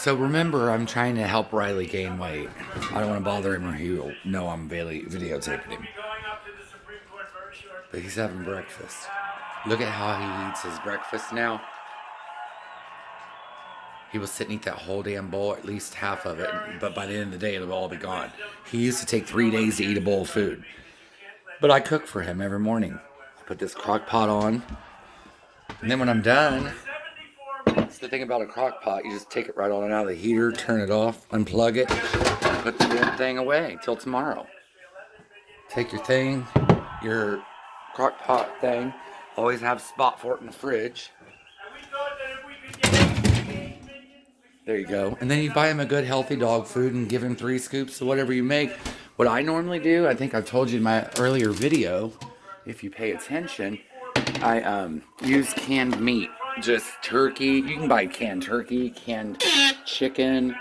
So remember, I'm trying to help Riley gain weight. I don't want to bother him or he'll know I'm video- videotaping him. But he's having breakfast. Look at how he eats his breakfast now. He will sit and eat that whole damn bowl, at least half of it, but by the end of the day, it'll all be gone. He used to take three days to eat a bowl of food. But I cook for him every morning. I put this crock pot on, and then when I'm done, that's the thing about a crock pot, you just take it right on and out of the heater, turn it off, unplug it, put the damn thing away till tomorrow. Take your thing, your crock pot thing, always have a spot for it in the fridge. There you go. And then you buy him a good healthy dog food and give him three scoops of whatever you make. What I normally do, I think I've told you in my earlier video, if you pay attention, I um, use canned meat. Just turkey. You can buy canned turkey, canned chicken,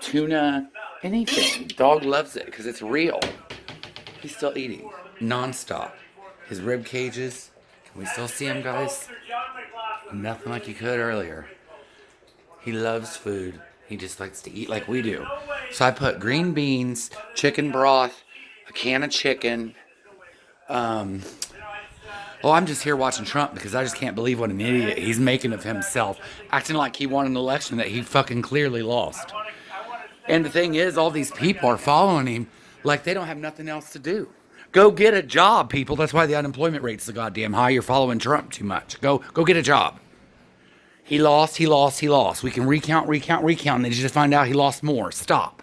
tuna, anything. Dog loves it because it's real. He's still eating non-stop. His rib cages. Can we still see him, guys? Nothing like you could earlier. He loves food. He just likes to eat like we do. So I put green beans, chicken broth, a can of chicken. Um, oh, I'm just here watching Trump because I just can't believe what an idiot he's making of himself, acting like he won an election that he fucking clearly lost. And the thing is, all these people are following him like they don't have nothing else to do. Go get a job, people. That's why the unemployment rate's so goddamn high. You're following Trump too much. Go, go get a job. He lost, he lost, he lost. We can recount, recount, recount, and then you just find out he lost more. Stop.